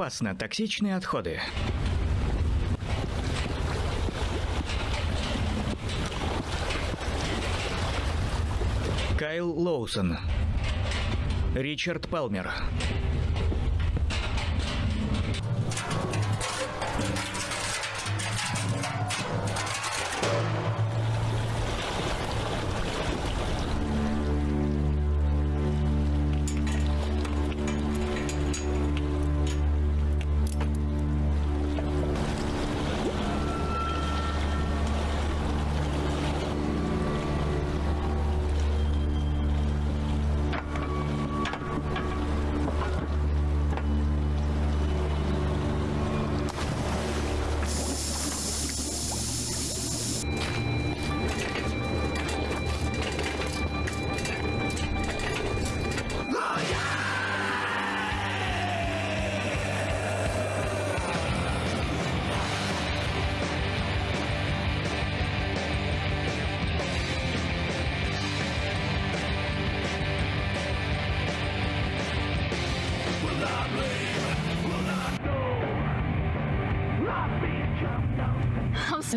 опасно, токсичные отходы. Кайл Лоусон. Ричард Палмер.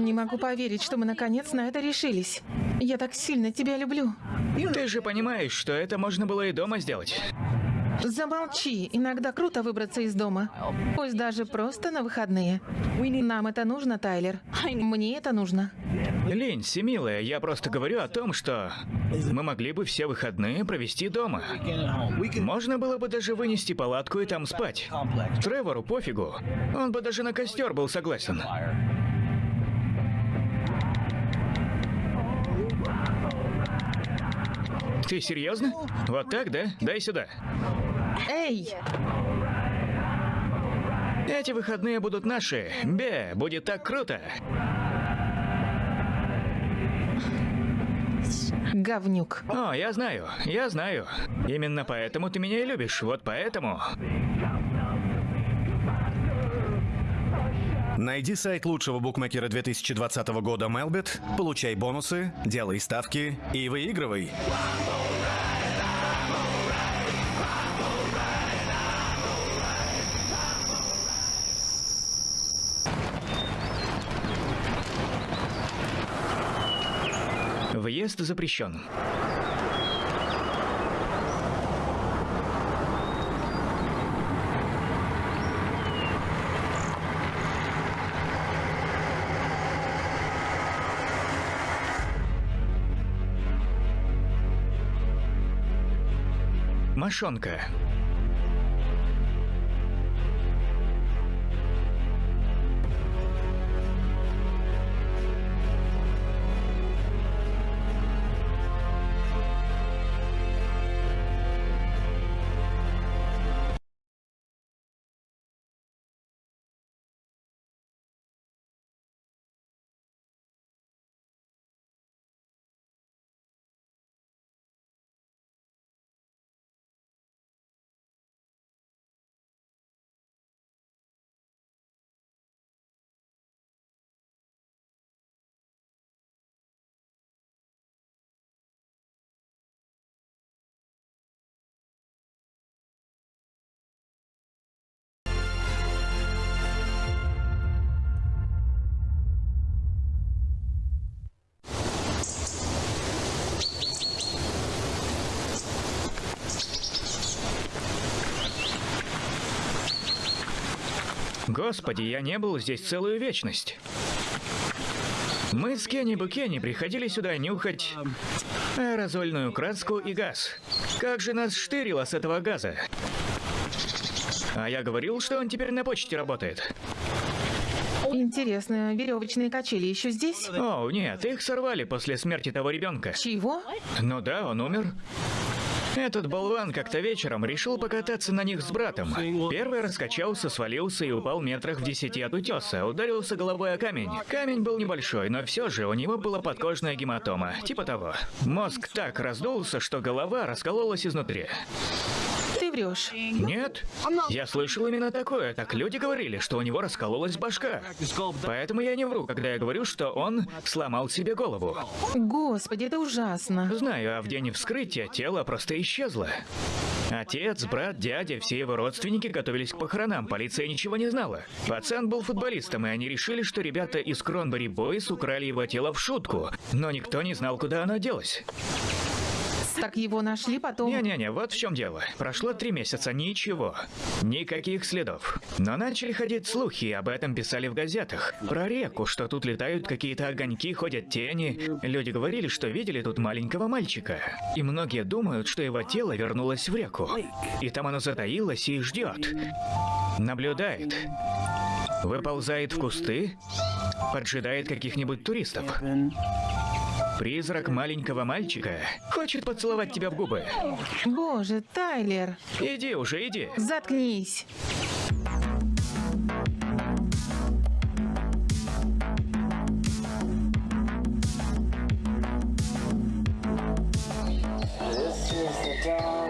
Не могу поверить, что мы наконец на это решились. Я так сильно тебя люблю. Ты же понимаешь, что это можно было и дома сделать. Замолчи. Иногда круто выбраться из дома. Пусть даже просто на выходные. Нам это нужно, Тайлер. Мне это нужно. Линси, милая, я просто говорю о том, что мы могли бы все выходные провести дома. Можно было бы даже вынести палатку и там спать. Тревору пофигу. Он бы даже на костер был согласен. Ты серьезно? Вот так, да? Дай сюда. Эй! Эти выходные будут наши. Бе, будет так круто. Говнюк. О, я знаю, я знаю. Именно поэтому ты меня и любишь. Вот поэтому. Найди сайт лучшего букмекера 2020 года Melbet, получай бонусы, делай ставки и выигрывай. Въезд запрещен. Мошонка. Господи, я не был здесь целую вечность. Мы с Кенни Букенни приходили сюда нюхать аэрозольную краску и газ. Как же нас штырило с этого газа. А я говорил, что он теперь на почте работает. Интересно, веревочные качели еще здесь? О, нет, их сорвали после смерти того ребенка. Чего? Ну да, он умер. Этот болван как-то вечером решил покататься на них с братом. Первый раскачался, свалился и упал метрах в десяти от утеса. Ударился головой о камень. Камень был небольшой, но все же у него была подкожная гематома. Типа того. Мозг так раздулся, что голова раскололась изнутри. Врешь. Нет, я слышал именно такое. Так люди говорили, что у него раскололась башка. Поэтому я не вру, когда я говорю, что он сломал себе голову. Господи, это ужасно. Знаю, а в день вскрытия тело просто исчезло. Отец, брат, дядя, все его родственники готовились к похоронам, полиция ничего не знала. Пацан был футболистом, и они решили, что ребята из Кронбери Бойс украли его тело в шутку, но никто не знал, куда оно делось. Так его нашли потом. Не-не-не, вот в чем дело. Прошло три месяца, ничего. Никаких следов. Но начали ходить слухи, об этом писали в газетах. Про реку, что тут летают какие-то огоньки, ходят тени. Люди говорили, что видели тут маленького мальчика. И многие думают, что его тело вернулось в реку. И там оно затаилось и ждет. Наблюдает. Выползает в кусты, поджидает каких-нибудь туристов. Призрак маленького мальчика хочет поцеловать тебя в губы. Боже, Тайлер, Иди уже, иди. заткнись. Какого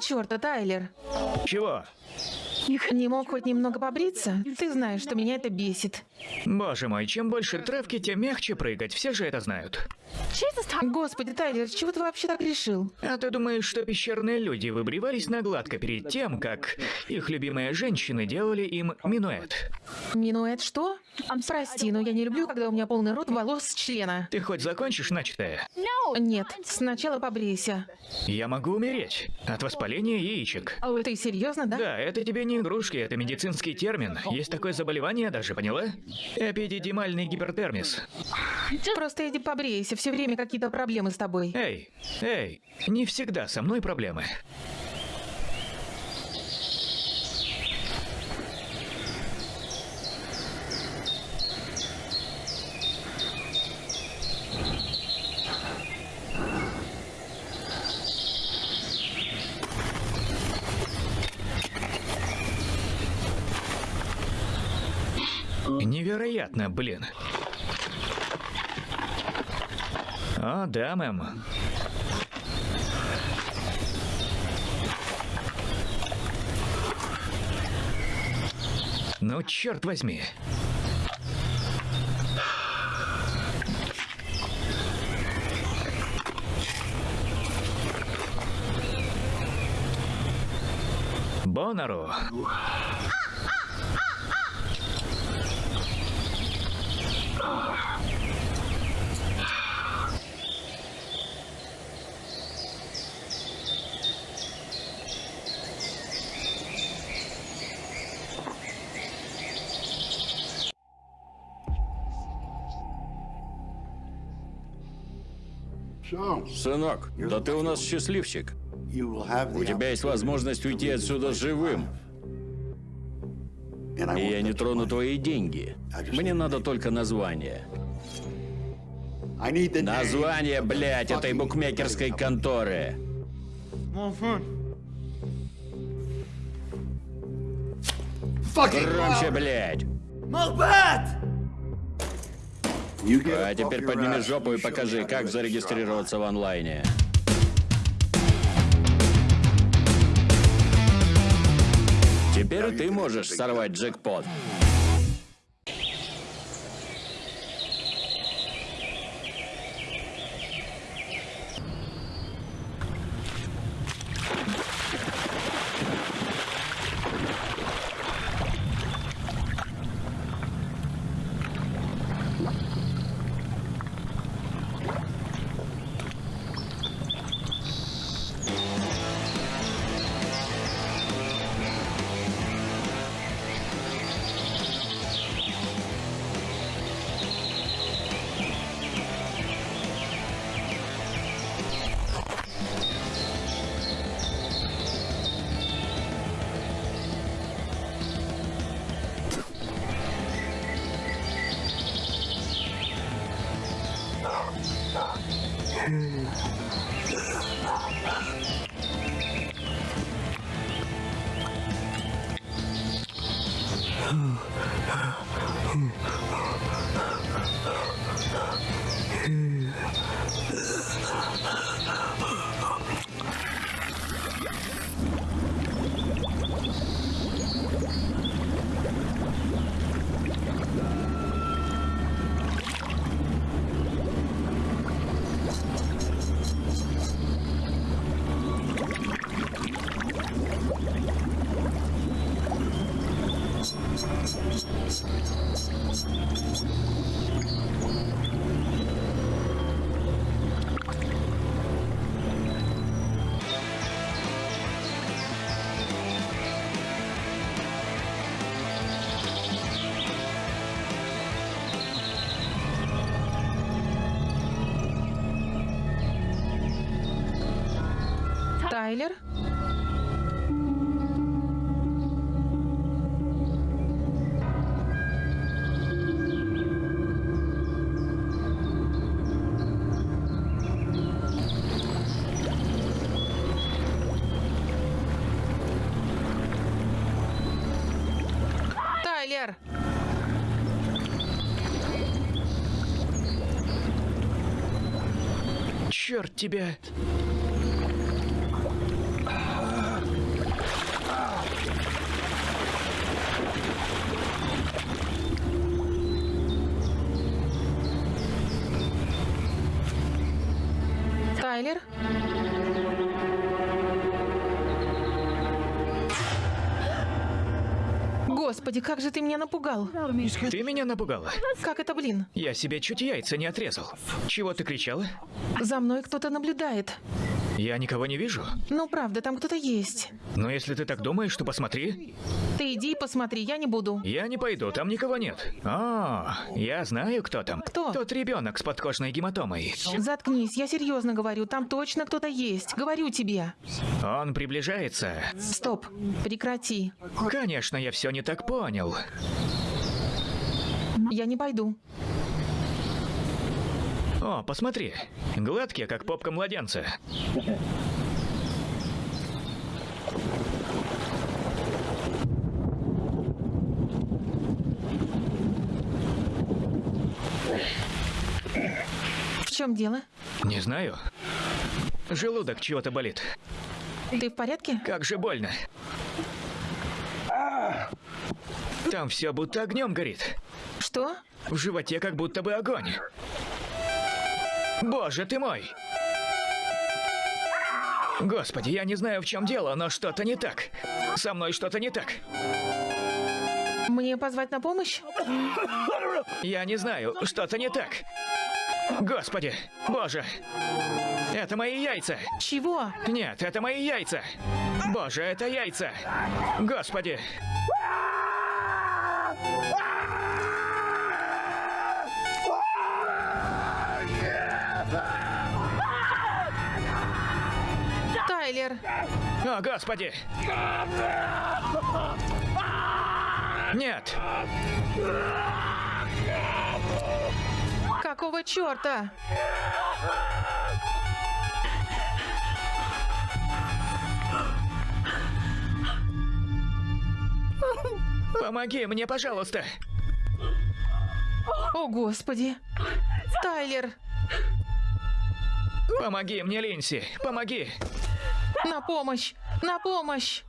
черта, Тайлер? Чего? Не мог хоть немного побриться? Ты знаешь, что меня это бесит. Боже мой, чем больше травки, тем мягче прыгать. Все же это знают. Господи, Тайлер, чего ты вообще так решил? А ты думаешь, что пещерные люди выбривались на гладко перед тем, как их любимые женщины делали им минуэт? Минуэт что? Прости, но я не люблю, когда у меня полный рот волос с члена. Ты хоть закончишь начатое? Нет, сначала побрейся. Я могу умереть от воспаления яичек. Ты серьезно, да? Да, это тебе не игрушки, это медицинский термин. Есть такое заболевание даже, поняла? Эпидидимальный гипертермис. Просто иди побрейся, все время какие-то проблемы с тобой. Эй, эй, не всегда со мной проблемы. Невероятно, блин. О, да, мэм. Ну, черт возьми. Бонару. Сынок, да ты у нас счастливчик. У тебя есть возможность уйти отсюда живым. И я не трону твои деньги. Мне надо только название. Название, блядь, этой букмекерской конторы. Громче, блядь. А теперь подними жопу и покажи, как зарегистрироваться в онлайне. Теперь ты можешь сорвать джекпот. Тайлер? Тайлер! Черт тебя! Господи, как же ты меня напугал. Ты меня напугала. Как это, блин? Я себе чуть яйца не отрезал. Чего ты кричала? За мной кто-то наблюдает. Я никого не вижу. Ну, правда, там кто-то есть. Но если ты так думаешь, то посмотри. Ты иди посмотри, я не буду. Я не пойду, там никого нет. А, я знаю, кто там. Кто? Тот ребенок с подкожной гематомой. Заткнись, я серьезно говорю, там точно кто-то есть. Говорю тебе. Он приближается. Стоп, прекрати. Конечно, я все не так понял. Я не пойду. О, посмотри. Гладкие, как попка младенца. В чем дело? Не знаю. Желудок чего-то болит. Ты в порядке? Как же больно. Там все будто огнем горит. Что? В животе как будто бы огонь. Боже ты мой! Господи, я не знаю, в чем дело, но что-то не так. Со мной что-то не так. Мне позвать на помощь? Я не знаю, что-то не так. Господи, боже. Это мои яйца. Чего? Нет, это мои яйца. Боже, это яйца. Господи. Тайлер, О, Господи. Нет, какого черта? помоги мне, пожалуйста. О, Господи. Тайлер, Помоги мне, Линси, помоги. На помощь! На помощь!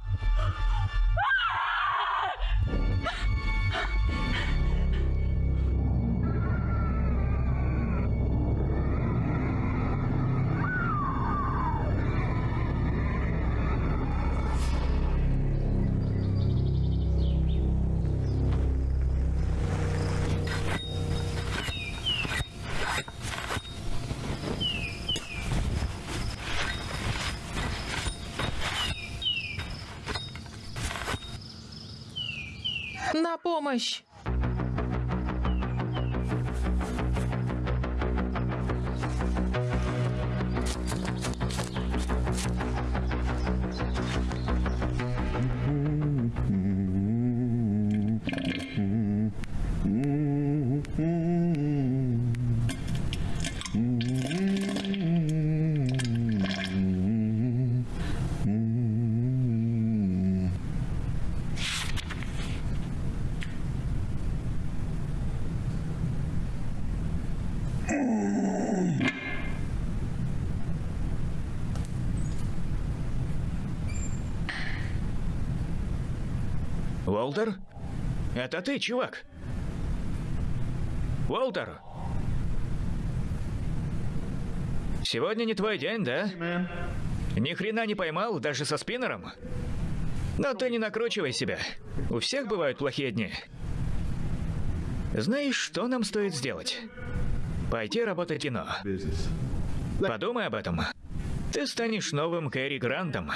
На помощь! Уолтер? Это ты, чувак? Уолтер? Сегодня не твой день, да? Ни хрена не поймал, даже со спиннером? Но ты не накручивай себя. У всех бывают плохие дни. Знаешь, что нам стоит сделать? Пойти работать кино. Подумай об этом. Ты станешь новым Кэрри Грантом,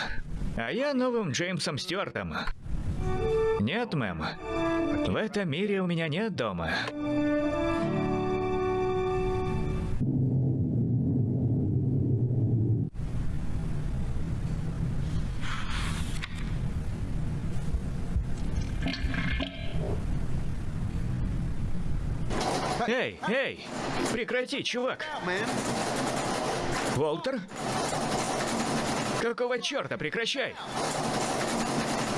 а я новым Джеймсом Стюартом. Нет, мэм. В этом мире у меня нет дома. Эй, эй! Прекрати, чувак! Волтер? Какого черта? Прекращай!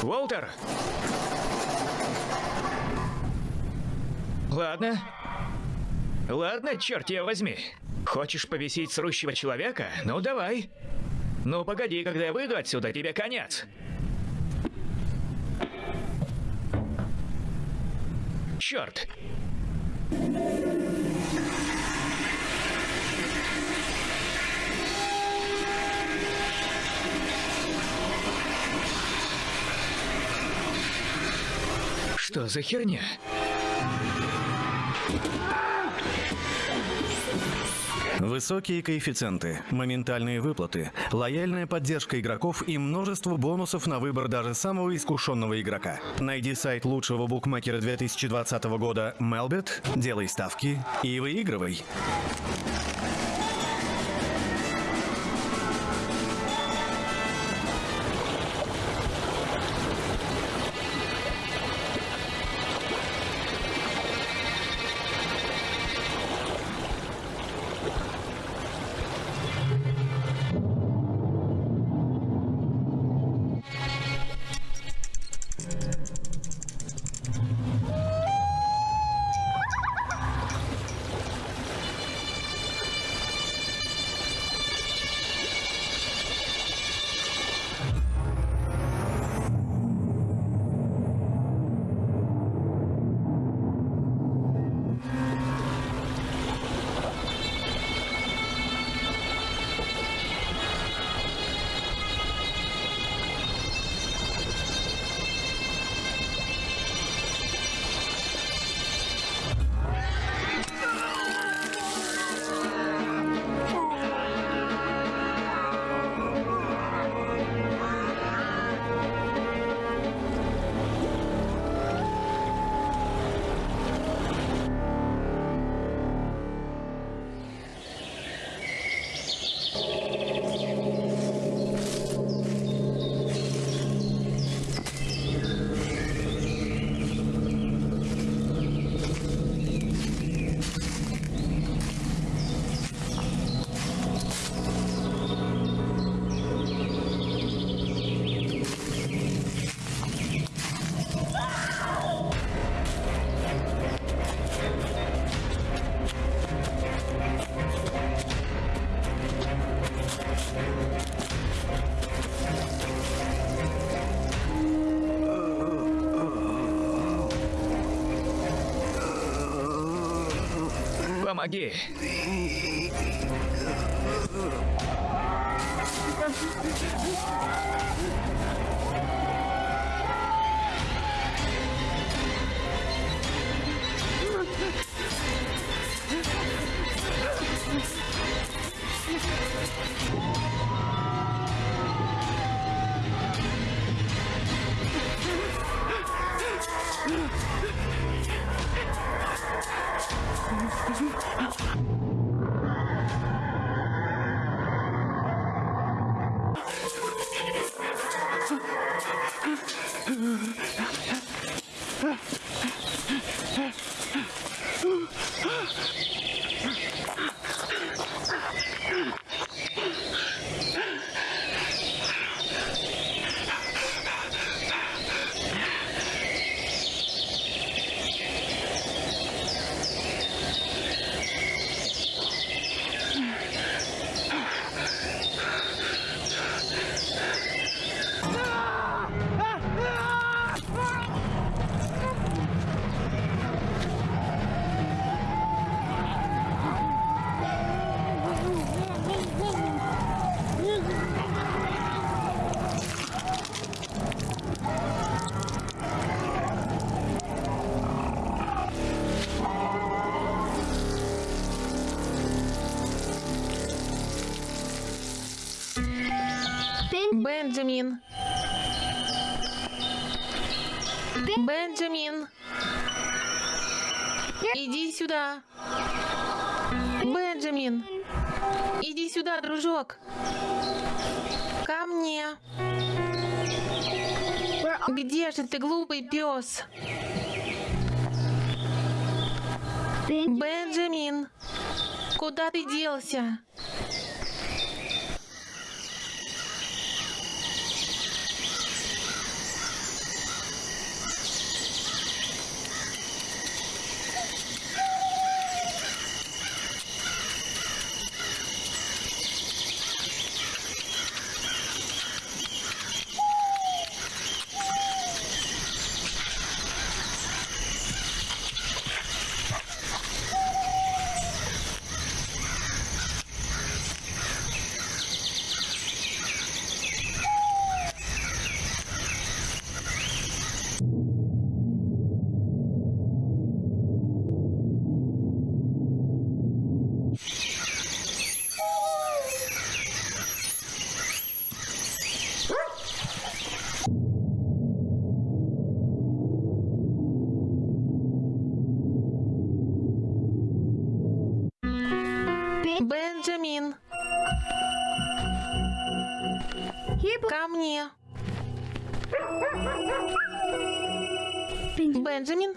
Волтер! Ладно. Ладно, черт тебя возьми. Хочешь повесить срущего человека? Ну давай. Ну погоди, когда я выйду отсюда, тебе конец. Черт. Что за херня? Высокие коэффициенты, моментальные выплаты, лояльная поддержка игроков и множество бонусов на выбор даже самого искушенного игрока. Найди сайт лучшего букмекера 2020 года Melbet, делай ставки и выигрывай. Помоги. Бенджамин. Бенджамин. Иди сюда. Бенджамин. Иди сюда, дружок. Ко мне. Где же ты, глупый пес? Бенджамин. Куда ты делся? Бенджамин.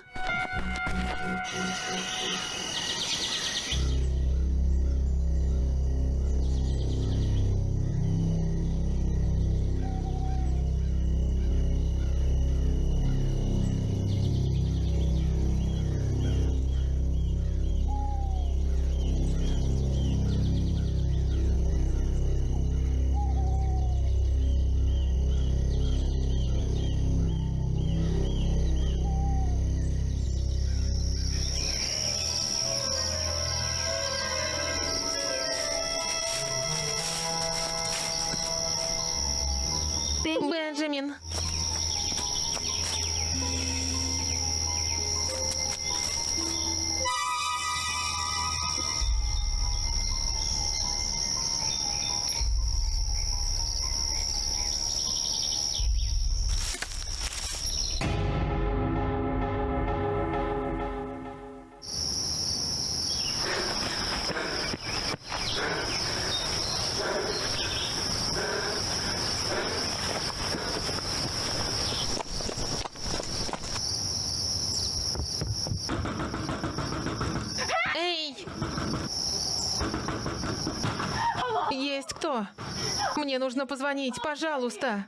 Нужно позвонить, пожалуйста.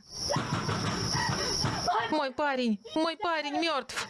Мой парень, мой парень мертв.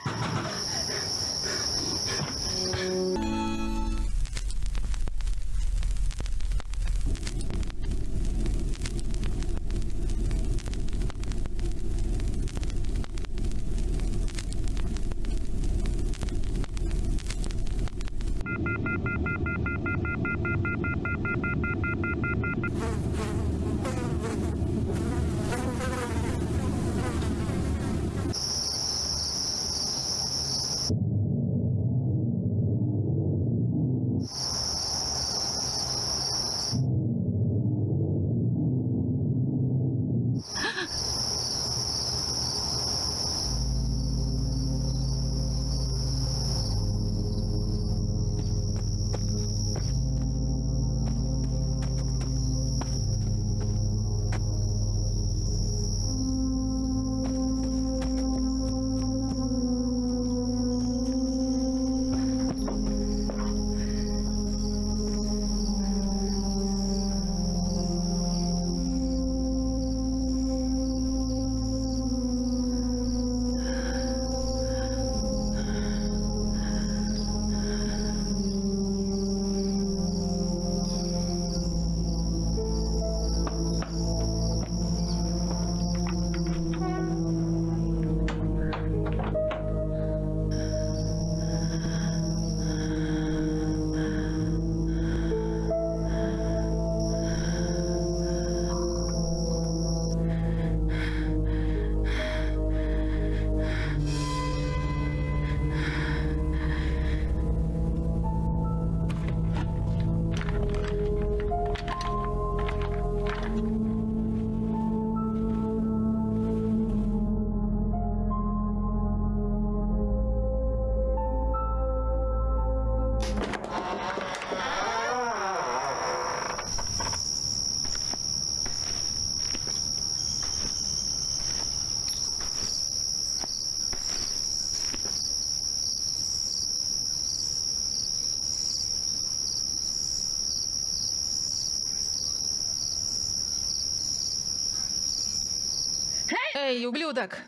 Эй, ублюдок!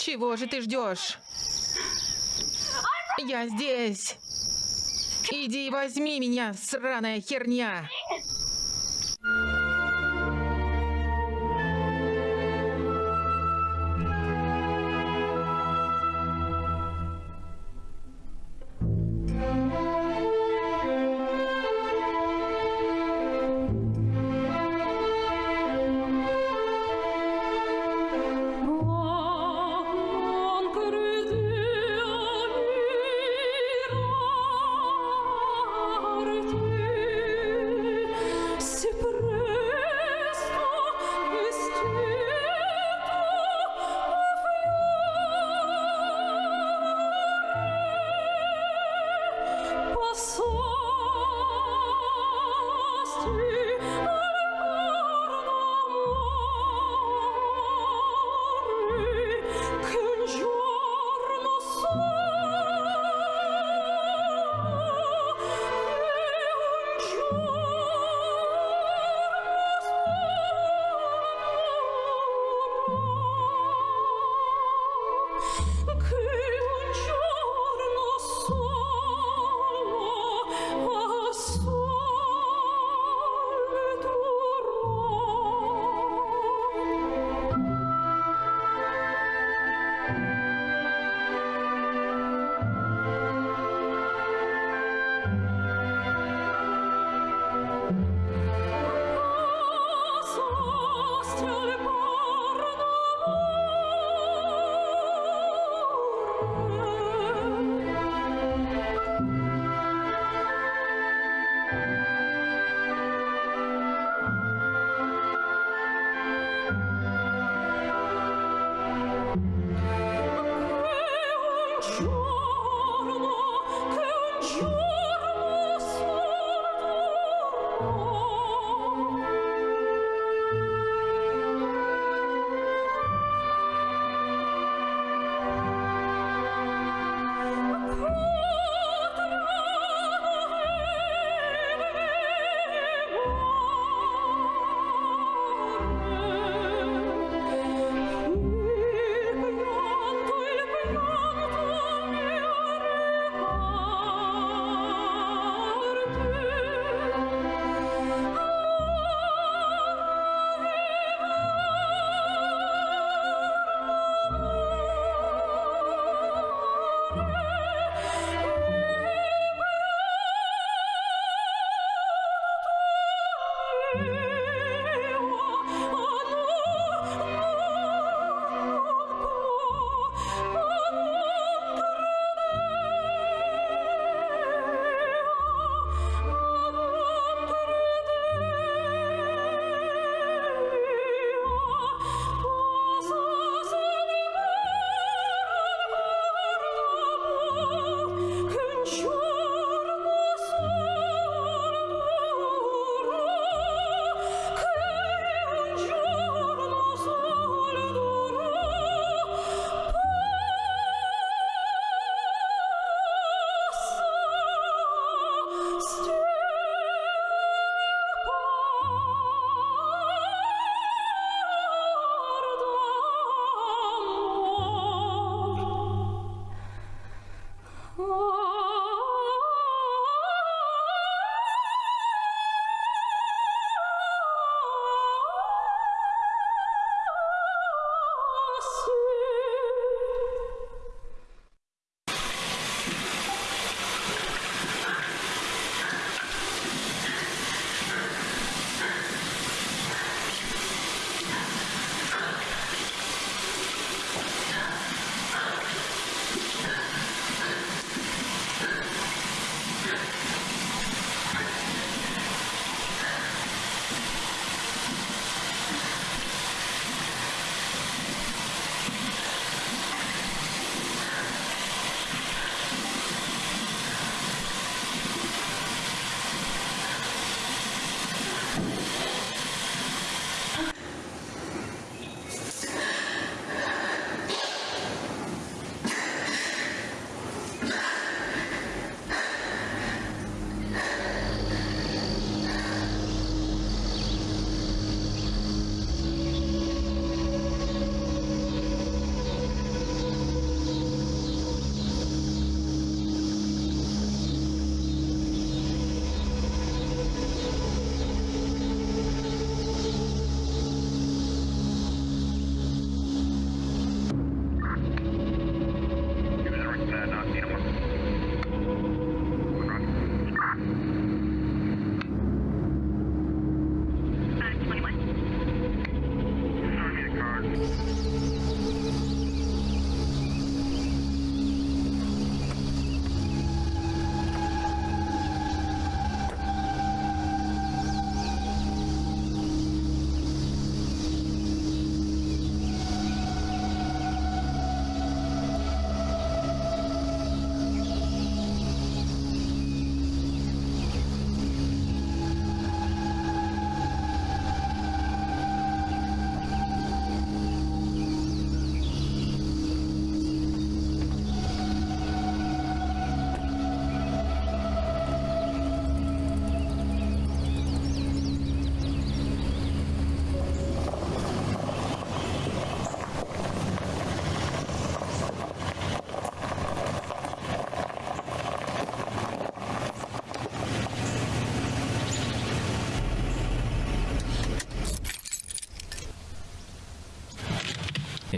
Чего же ты ждешь? Я здесь! Иди возьми меня, сраная херня!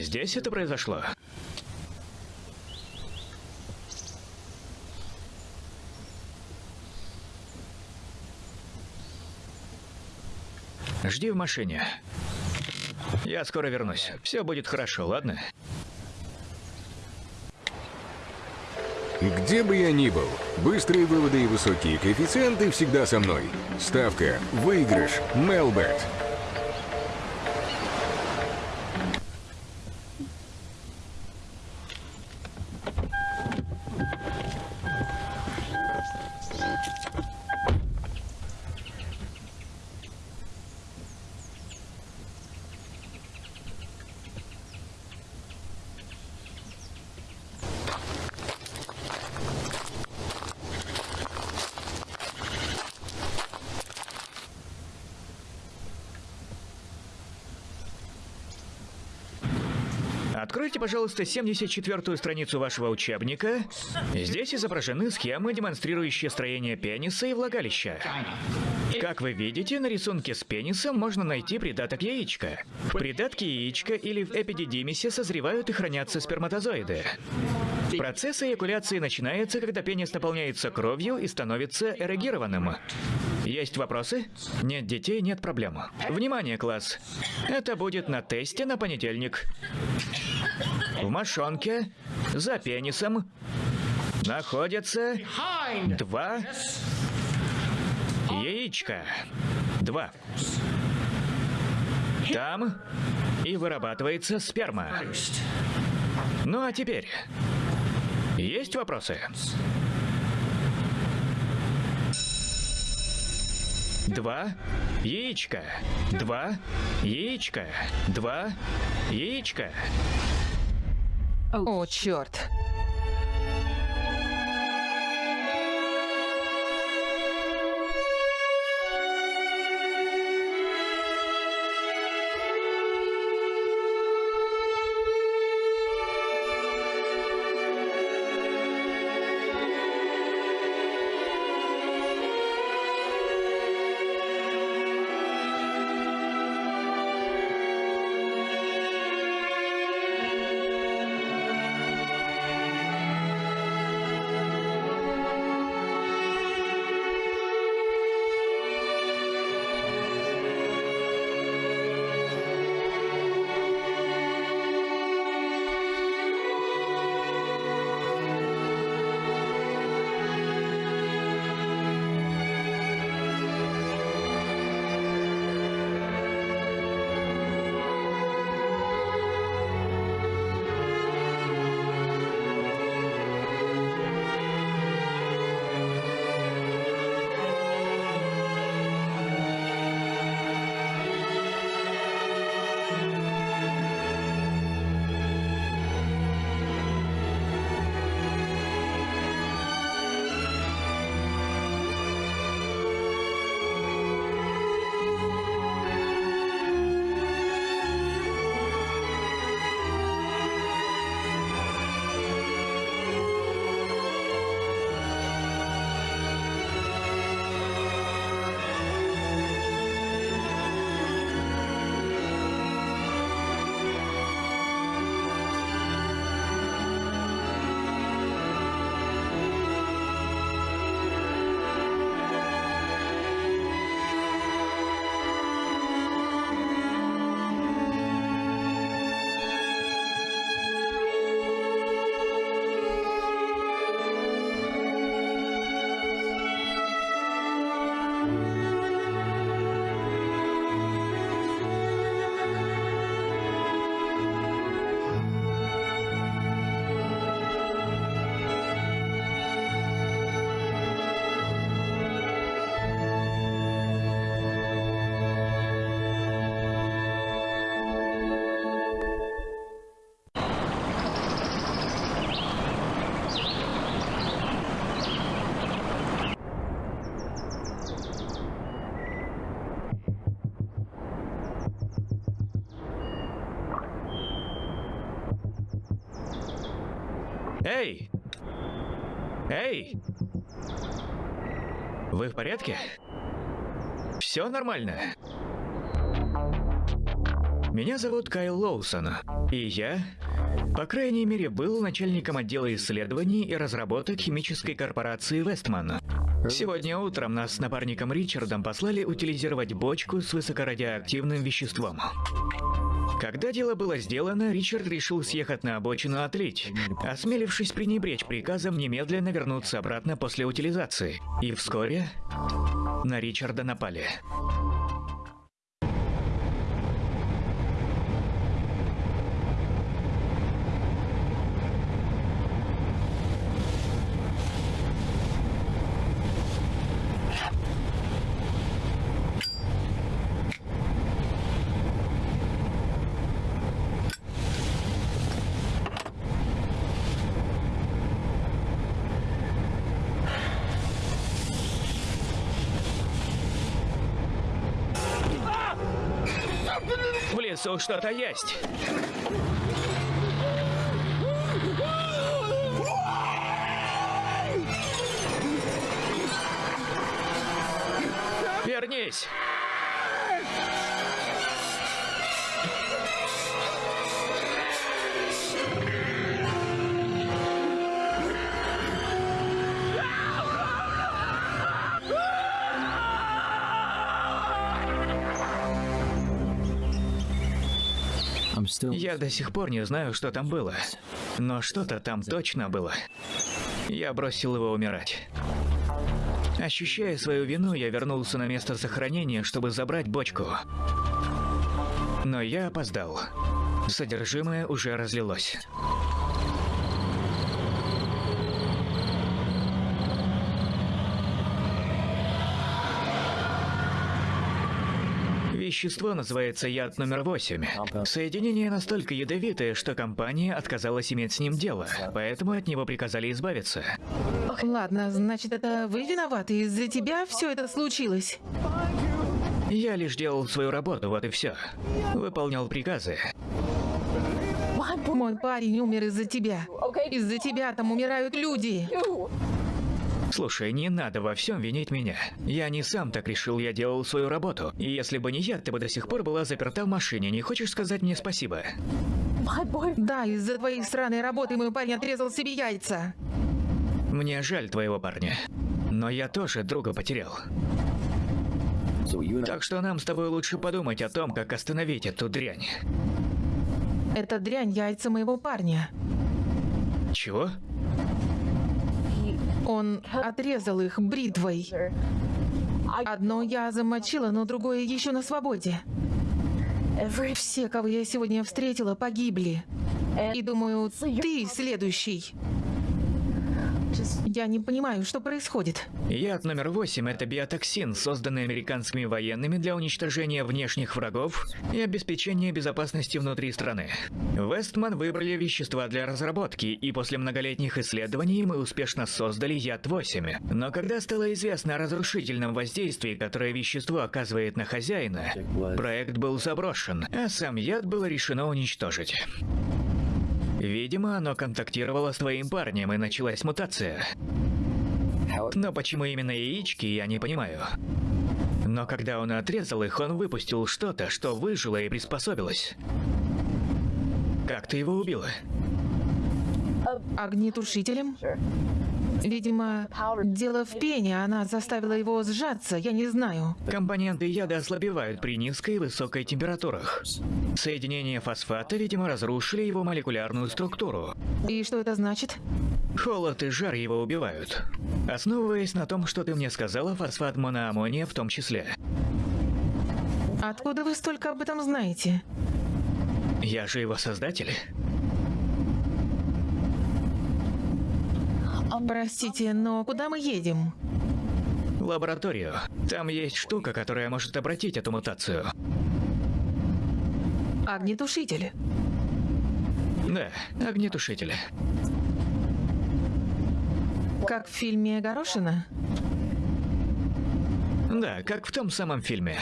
Здесь это произошло. Жди в машине. Я скоро вернусь. Все будет хорошо, ладно? Где бы я ни был, быстрые выводы и высокие коэффициенты всегда со мной. Ставка, выигрыш, Мелбет. Пожалуйста, 74-ю страницу вашего учебника. Здесь изображены схемы, демонстрирующие строение пениса и влагалища. Как вы видите, на рисунке с пенисом можно найти придаток яичка. В придатке яичка или в эпидидимисе созревают и хранятся сперматозоиды. Процесс эякуляции начинается, когда пенис наполняется кровью и становится эрегированным. Есть вопросы? Нет детей, нет проблем. Внимание, класс. Это будет на тесте на понедельник. В мошонке за пенисом находятся два яичка. Два. Там и вырабатывается сперма. Ну а теперь... Есть вопросы? Два яичка. Два яичка. Два яичка. О, черт. Вы в порядке? Все нормально? Меня зовут Кайл Лоусон, и я, по крайней мере, был начальником отдела исследований и разработок химической корпорации Вестман. Сегодня утром нас с напарником Ричардом послали утилизировать бочку с высокорадиоактивным веществом. Когда дело было сделано, Ричард решил съехать на обочину отлить, осмелившись пренебречь приказом немедленно вернуться обратно после утилизации. И вскоре на Ричарда напали. В лесу что-то есть. Вернись! Я до сих пор не знаю, что там было. Но что-то там точно было. Я бросил его умирать. Ощущая свою вину, я вернулся на место захоронения, чтобы забрать бочку. Но я опоздал. Содержимое уже разлилось. Вещество называется яд номер восемь. Соединение настолько ядовитое, что компания отказалась иметь с ним дело, поэтому от него приказали избавиться. Ладно, значит, это вы виноваты. Из-за тебя все это случилось. Я лишь делал свою работу, вот и все. Выполнял приказы. Мой парень умер из-за тебя. Из-за тебя там умирают люди. Слушай, не надо во всем винить меня. Я не сам так решил, я делал свою работу. И если бы не я, ты бы до сих пор была заперта в машине. Не хочешь сказать мне спасибо? Да, из-за твоей странной работы мой парень отрезал себе яйца. Мне жаль твоего парня. Но я тоже друга потерял. Так что нам с тобой лучше подумать о том, как остановить эту дрянь. Это дрянь яйца моего парня. Чего? Он отрезал их бритвой. Одно я замочила, но другое еще на свободе. Все, кого я сегодня встретила, погибли. И думаю, ты следующий. Я не понимаю, что происходит. Яд номер восемь – это биотоксин, созданный американскими военными для уничтожения внешних врагов и обеспечения безопасности внутри страны. Вестман выбрали вещества для разработки, и после многолетних исследований мы успешно создали яд 8. Но когда стало известно о разрушительном воздействии, которое вещество оказывает на хозяина, проект был заброшен, а сам яд было решено уничтожить. Видимо, оно контактировало с твоим парнем и началась мутация. Но почему именно яички, я не понимаю. Но когда он отрезал их, он выпустил что-то, что выжило и приспособилось. Как ты его убила? Огнетушителем? Видимо, дело в пене, она заставила его сжаться, я не знаю. Компоненты яда ослабевают при низкой и высокой температурах. Соединения фосфата, видимо, разрушили его молекулярную структуру. И что это значит? Холод и жар его убивают. Основываясь на том, что ты мне сказала, фосфат моноаммония в том числе. Откуда вы столько об этом знаете? Я же его создатель. Простите, но куда мы едем? Лабораторию. Там есть штука, которая может обратить эту мутацию. Огнетушитель. Да, огнетушитель. Как в фильме Горошина? Да, как в том самом фильме.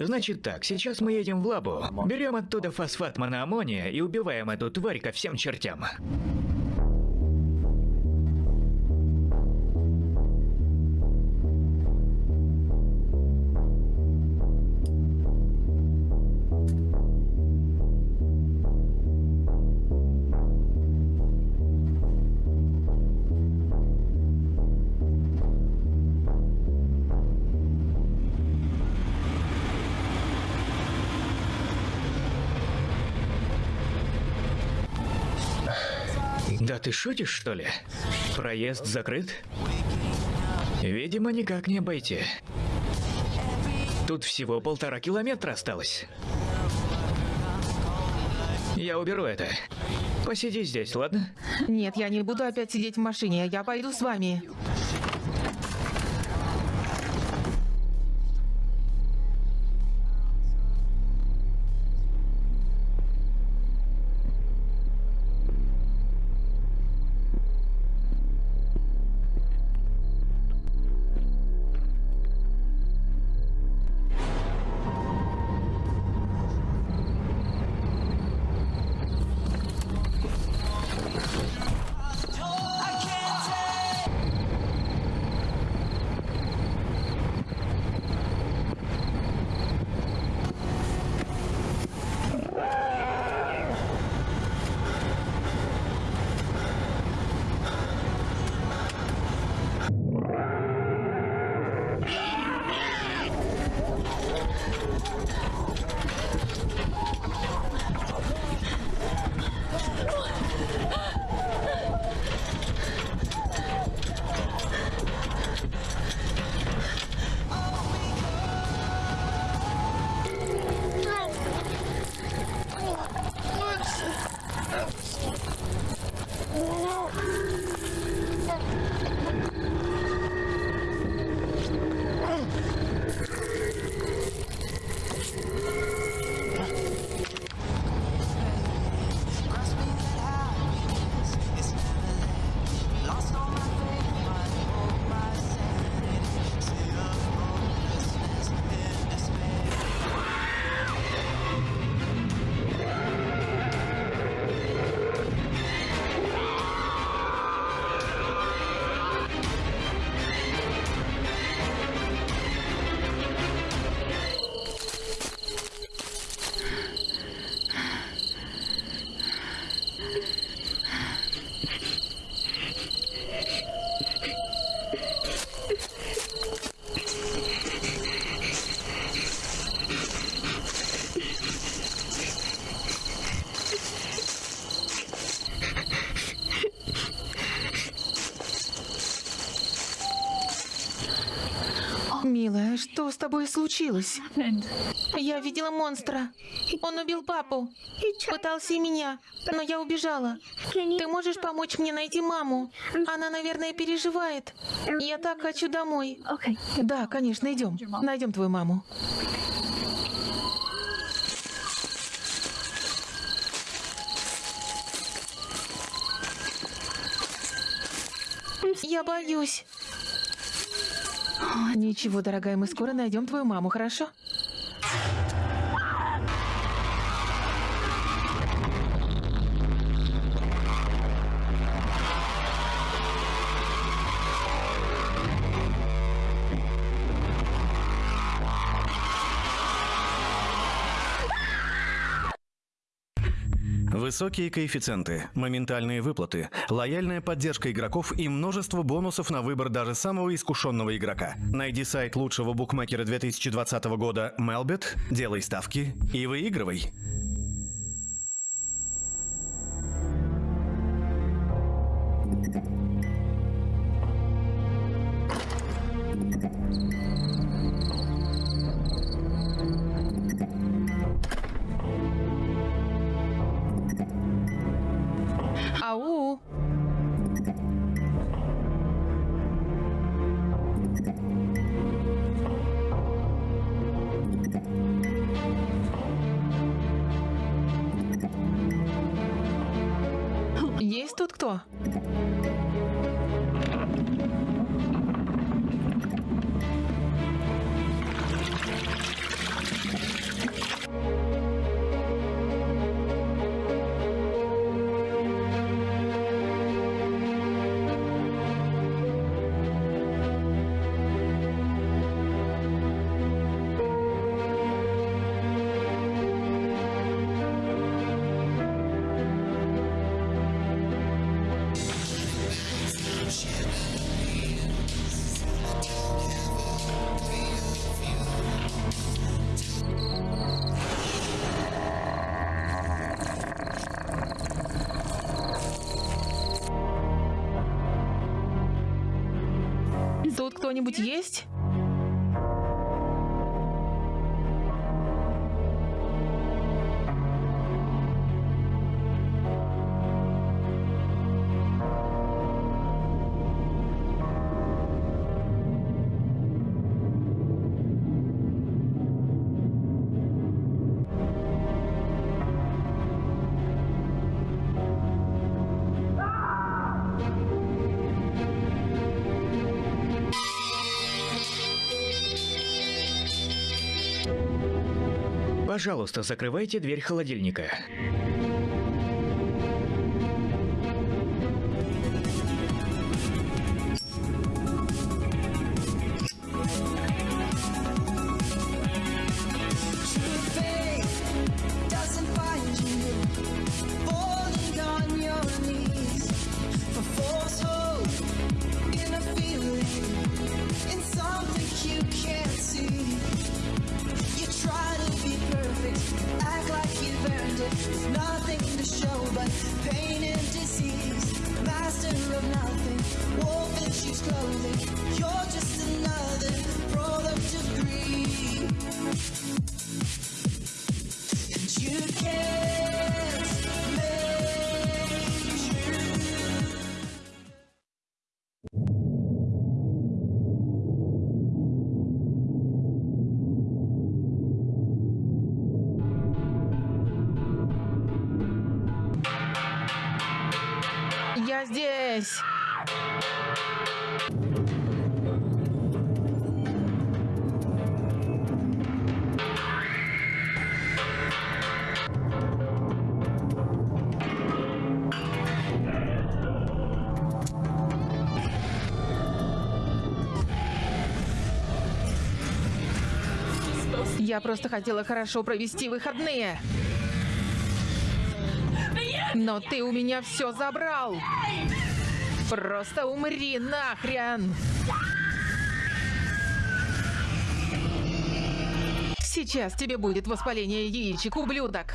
Значит так, сейчас мы едем в лабу, берем оттуда фосфат моноаммония и убиваем эту тварь ко всем чертям. Шутишь, что ли? Проезд закрыт? Видимо, никак не обойти. Тут всего полтора километра осталось. Я уберу это. Посиди здесь, ладно? Нет, я не буду опять сидеть в машине. Я пойду с вами. С тобой случилось? Я видела монстра. Он убил папу. Пытался и меня, но я убежала. Ты можешь помочь мне найти маму? Она, наверное, переживает. Я так хочу домой. Да, конечно, идем. Найдем твою маму. Я боюсь. Ничего, дорогая, мы скоро найдем твою маму, хорошо? Высокие коэффициенты, моментальные выплаты, лояльная поддержка игроков и множество бонусов на выбор даже самого искушенного игрока. Найди сайт лучшего букмекера 2020 года Melbet, делай ставки и выигрывай. Тут что-нибудь есть? Пожалуйста, закрывайте дверь холодильника. Я просто хотела хорошо провести выходные. Но ты у меня все забрал. Просто умри нахрен. Сейчас тебе будет воспаление яичек, ублюдок.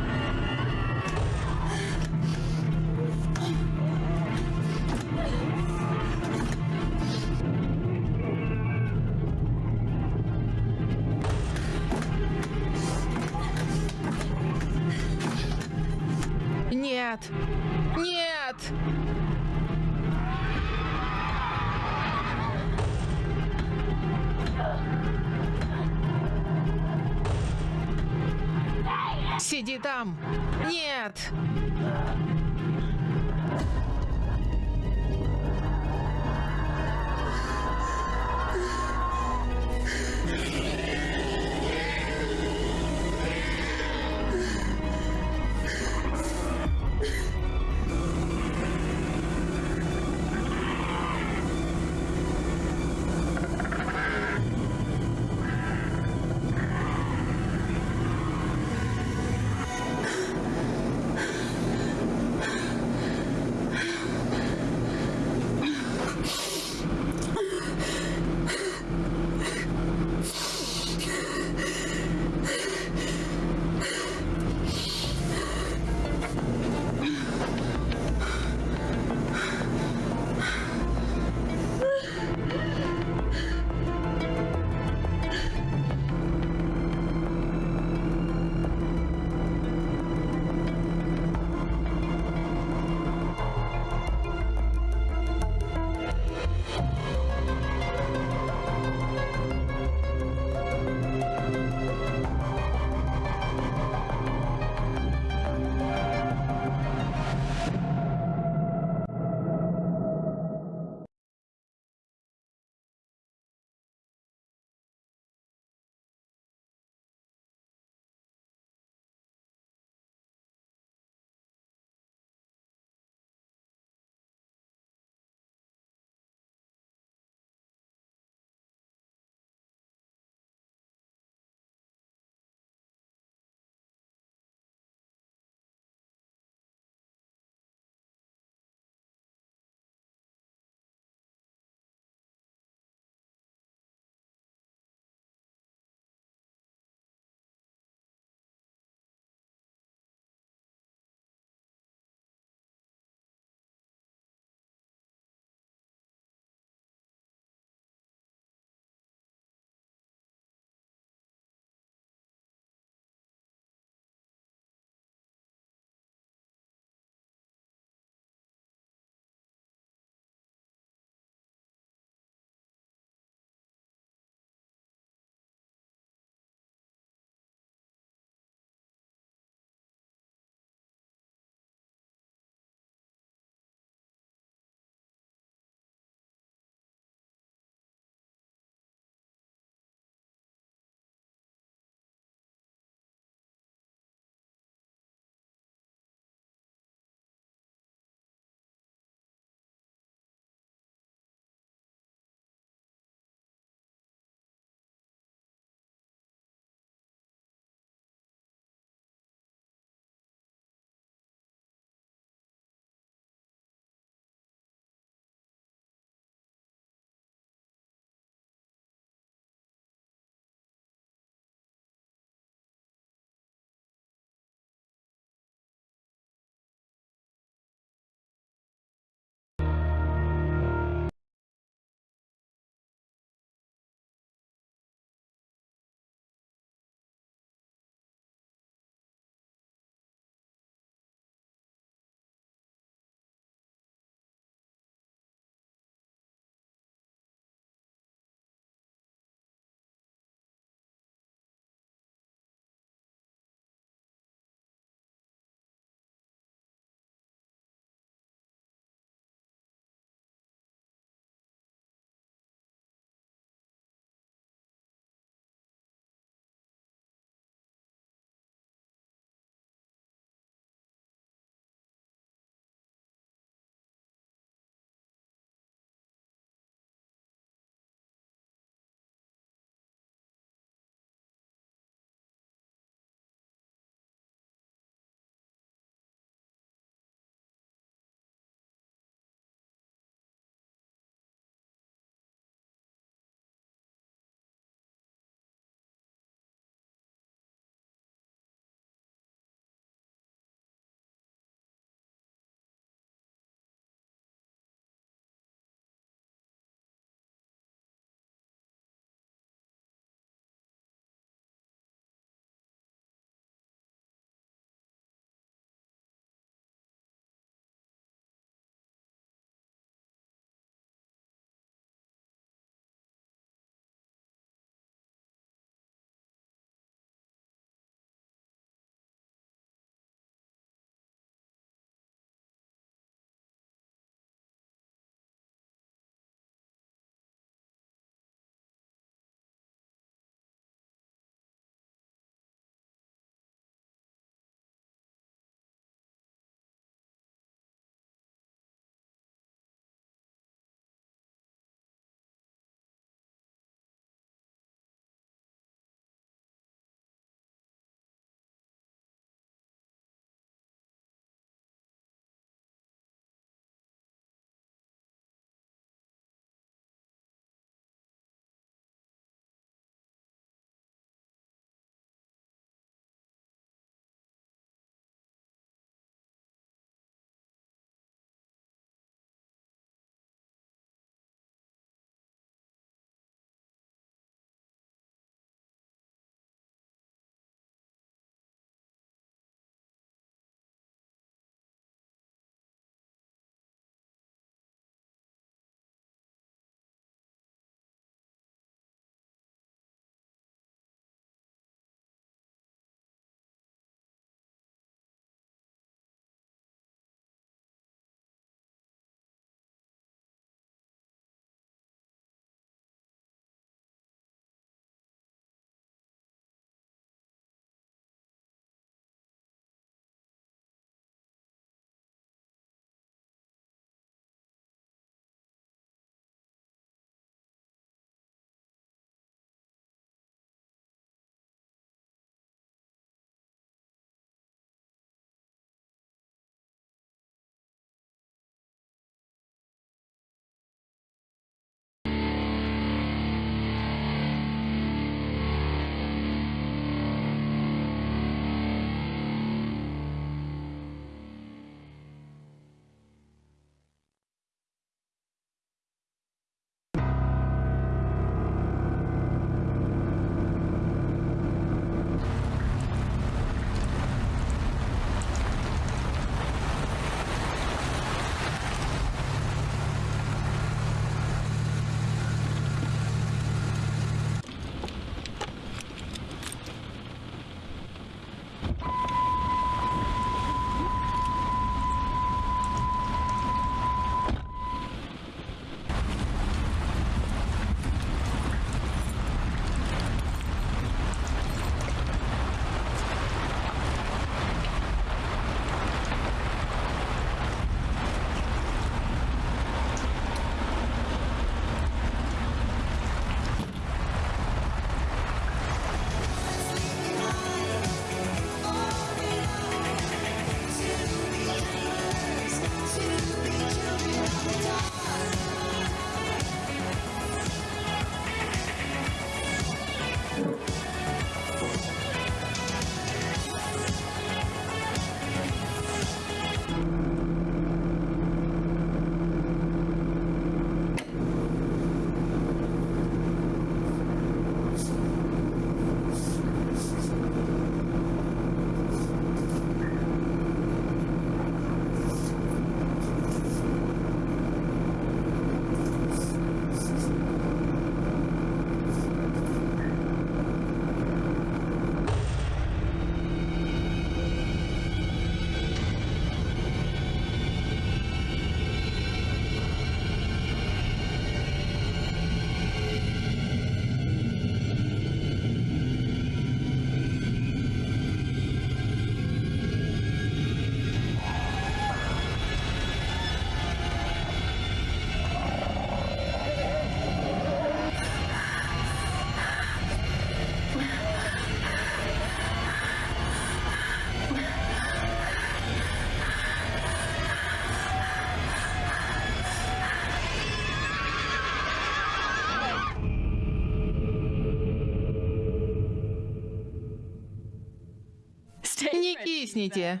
Кто? Кисните.